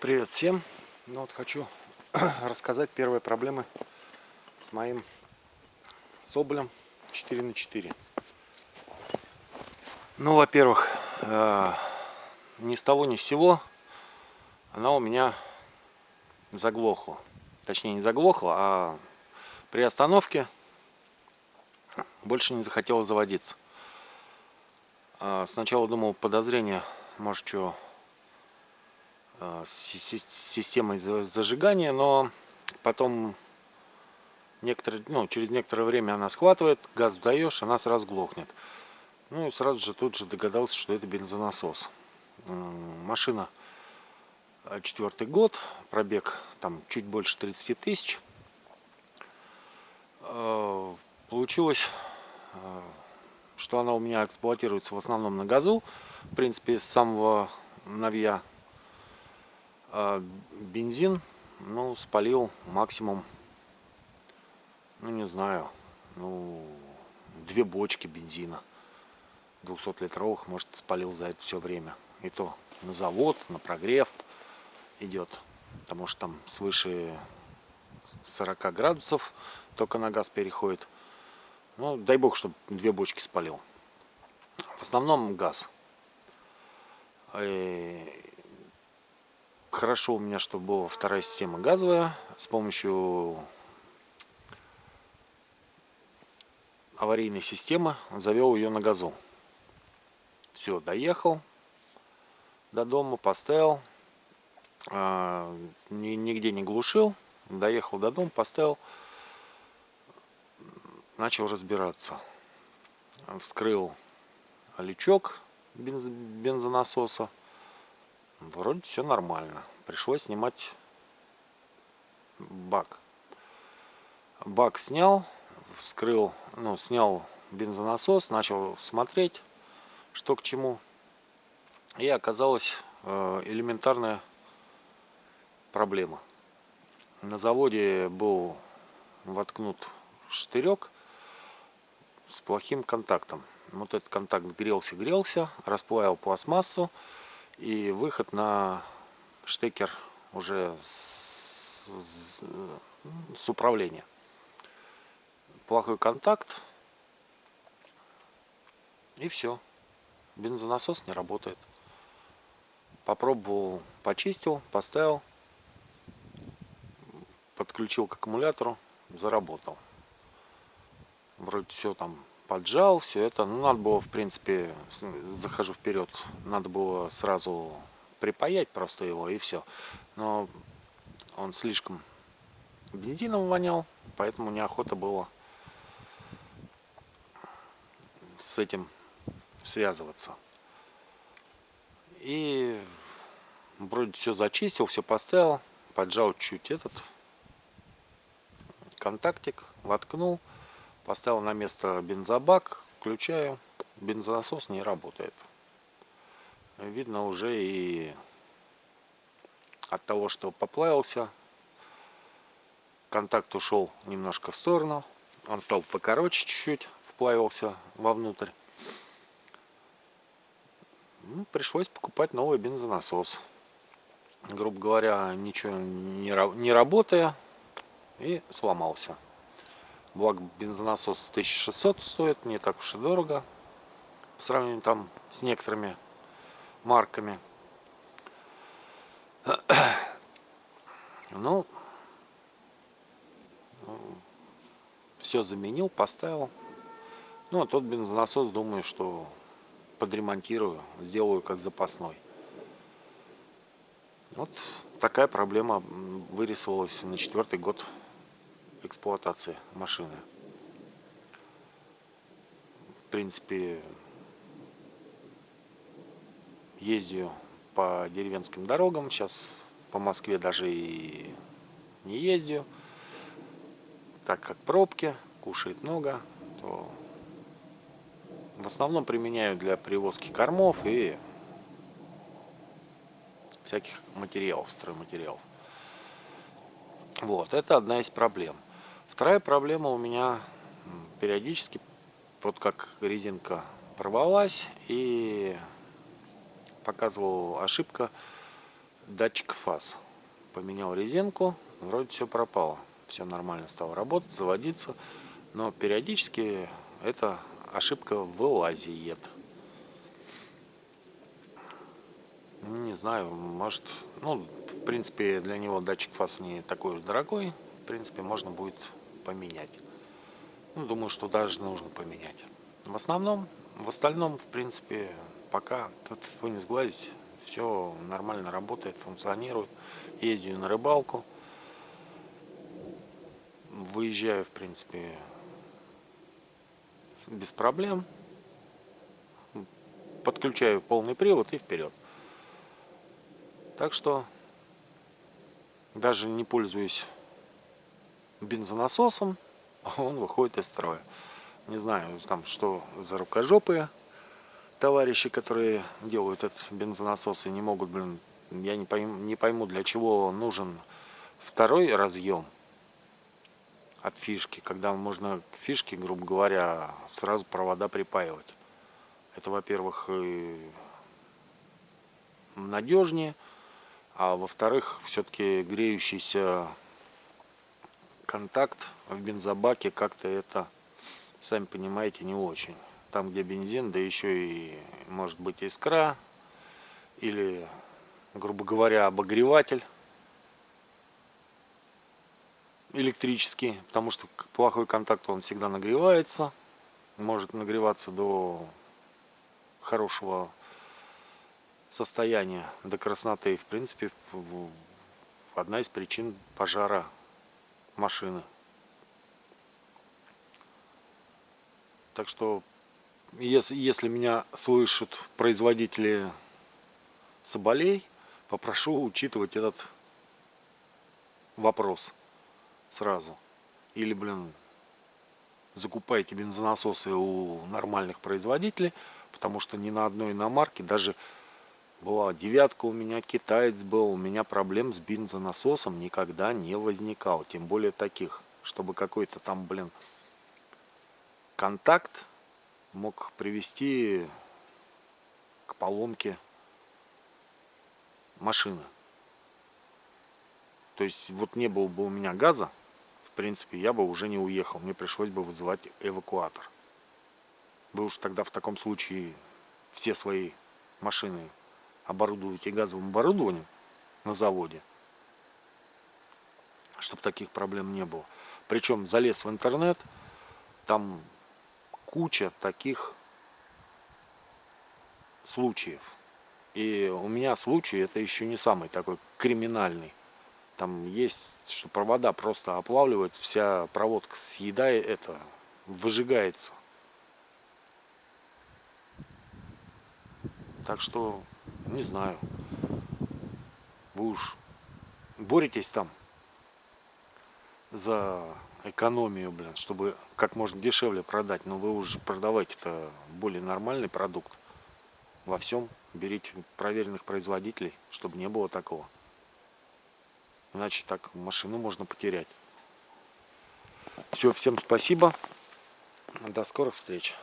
Привет всем! Ну вот хочу рассказать первые проблемы с моим Соболем 4 на 4 Ну, во-первых, э, ни с того ни с сего она у меня заглохла. Точнее, не заглохла, а при остановке больше не захотела заводиться. А сначала думал подозрение, может, что с системой зажигания, но потом некоторые, ну, через некоторое время она схватывает, газ даешь, она сразу глохнет. Ну и сразу же тут же догадался, что это бензонасос. Машина э, четвертый год, пробег там чуть больше 30 тысяч. Э, получилось, что она у меня эксплуатируется в основном на газу. В принципе, с самого новья бензин, ну, спалил максимум, ну, не знаю, ну, две бочки бензина 200-литровых, может, спалил за это все время. И то на завод, на прогрев идет, потому что там свыше 40 градусов только на газ переходит. Ну, дай бог, чтобы две бочки спалил. В основном газ. И Хорошо у меня, что была вторая система газовая. С помощью аварийной системы завел ее на газу. Все, доехал до дома, поставил. А, нигде не глушил. Доехал до дома, поставил. Начал разбираться. Вскрыл лючок бензонасоса Вроде все нормально. Пришлось снимать бак. Бак снял, вскрыл, ну, снял бензонасос, начал смотреть, что к чему. И оказалась э, элементарная проблема. На заводе был воткнут штырек с плохим контактом. Вот этот контакт грелся-грелся, расплавил пластмассу и выход на штекер уже с, с, с управления. Плохой контакт. И все. Бензонасос не работает. Попробовал, почистил, поставил, подключил к аккумулятору, заработал. Вроде все там поджал, все это. Ну, надо было, в принципе, захожу вперед, надо было сразу припаять просто его и все. Но он слишком бензином вонял, поэтому неохота было с этим связываться. И вроде все зачистил, все поставил, поджал чуть этот контактик, воткнул. Поставил на место бензобак, включаю, бензонасос не работает. Видно уже и от того, что поплавился, контакт ушел немножко в сторону, он стал покороче чуть-чуть, вплавился вовнутрь. Ну, пришлось покупать новый бензонасос. Грубо говоря, ничего не, не работая, и сломался. Благо бензонасос 1600 стоит, не так уж и дорого. По сравнению там с некоторыми марками. Ну, все заменил, поставил. Ну, а тот бензонасос, думаю, что подремонтирую, сделаю как запасной. Вот такая проблема вырисовалась на четвертый год эксплуатации машины. В принципе, ездию по деревенским дорогам. Сейчас по Москве даже и не ездию. Так как пробки, кушает много, то в основном применяю для перевозки кормов и всяких материалов, стройматериалов. Вот, это одна из проблем. Вторая проблема у меня периодически, вот как резинка порвалась и показывала ошибка датчик фаз. Поменял резинку, вроде все пропало. Все нормально стало работать, заводиться. Но периодически эта ошибка вылазит. Не знаю, может, ну, в принципе, для него датчик фаз не такой уж дорогой. В принципе, можно будет поменять. Ну, думаю, что даже нужно поменять. В основном, в остальном, в принципе, пока вы не сглазить, все нормально работает, функционирует. Ездию на рыбалку. Выезжаю, в принципе, без проблем. Подключаю полный привод и вперед. Так что даже не пользуюсь бензонасосом, он выходит из строя. Не знаю, там что за рукожопые товарищи, которые делают этот бензонасос и не могут, блин, я не пойму, не пойму для чего нужен второй разъем от фишки, когда можно к фишке, грубо говоря, сразу провода припаивать. Это, во-первых, надежнее, а во-вторых, все-таки греющийся контакт в бензобаке как-то это, сами понимаете, не очень. Там, где бензин, да еще и может быть искра или, грубо говоря, обогреватель электрический, потому что плохой контакт он всегда нагревается, может нагреваться до хорошего состояние до красноты. В принципе, одна из причин пожара машины. Так что, если, если меня слышат производители соболей, попрошу учитывать этот вопрос сразу. Или, блин, закупайте бензонасосы у нормальных производителей, потому что ни на одной иномарке, даже была девятка у меня, китаец был, у меня проблем с бензонасосом никогда не возникало. Тем более таких, чтобы какой-то там, блин, контакт мог привести к поломке машины. То есть вот не было бы у меня газа, в принципе, я бы уже не уехал. Мне пришлось бы вызывать эвакуатор. Вы уж тогда в таком случае все свои машины оборудуете газовым оборудованием на заводе, чтобы таких проблем не было. Причем залез в интернет, там куча таких случаев. И у меня случай, это еще не самый такой криминальный. Там есть, что провода просто оплавливают, вся проводка съедает это, выжигается. Так что не знаю. Вы уж боретесь там за экономию, блин, чтобы как можно дешевле продать. Но вы уже продавайте это более нормальный продукт. Во всем берите проверенных производителей, чтобы не было такого. Иначе так машину можно потерять. Все, всем спасибо. До скорых встреч.